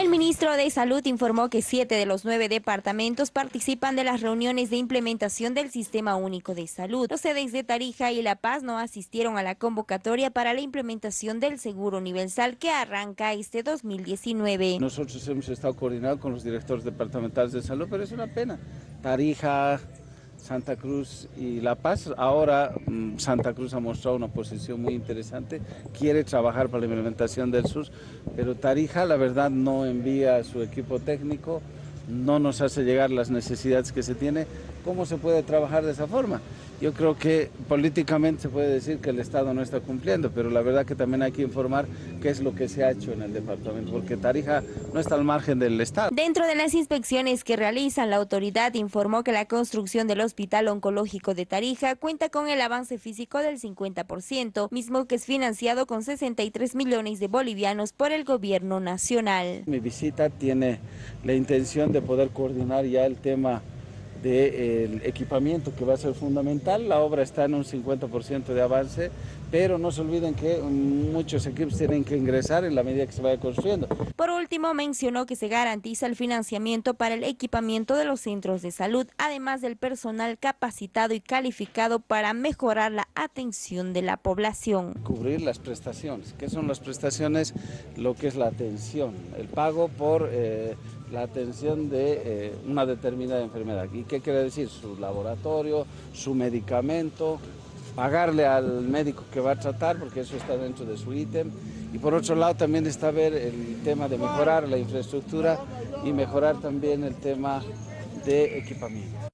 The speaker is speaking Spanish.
El ministro de Salud informó que siete de los nueve departamentos participan de las reuniones de implementación del Sistema Único de Salud. Los sedes de Tarija y La Paz no asistieron a la convocatoria para la implementación del Seguro Universal que arranca este 2019. Nosotros hemos estado coordinados con los directores departamentales de salud, pero es una pena. Tarija, Santa Cruz y La Paz. Ahora mm, Santa Cruz ha mostrado una posición muy interesante, quiere trabajar para la implementación del SUS, pero Tarija la verdad no envía su equipo técnico, no nos hace llegar las necesidades que se tiene. ¿Cómo se puede trabajar de esa forma? Yo creo que políticamente se puede decir que el Estado no está cumpliendo, pero la verdad que también hay que informar qué es lo que se ha hecho en el departamento, porque Tarija no está al margen del Estado. Dentro de las inspecciones que realizan, la autoridad informó que la construcción del Hospital Oncológico de Tarija cuenta con el avance físico del 50%, mismo que es financiado con 63 millones de bolivianos por el gobierno nacional. Mi visita tiene la intención de poder coordinar ya el tema del equipamiento que va a ser fundamental. La obra está en un 50% de avance, pero no se olviden que muchos equipos tienen que ingresar en la medida que se vaya construyendo. Por último, mencionó que se garantiza el financiamiento para el equipamiento de los centros de salud, además del personal capacitado y calificado para mejorar la atención de la población. Cubrir las prestaciones. ¿Qué son las prestaciones? Lo que es la atención, el pago por... Eh, la atención de eh, una determinada enfermedad. ¿Y qué quiere decir? Su laboratorio, su medicamento, pagarle al médico que va a tratar, porque eso está dentro de su ítem. Y por otro lado también está ver el tema de mejorar la infraestructura y mejorar también el tema de equipamiento.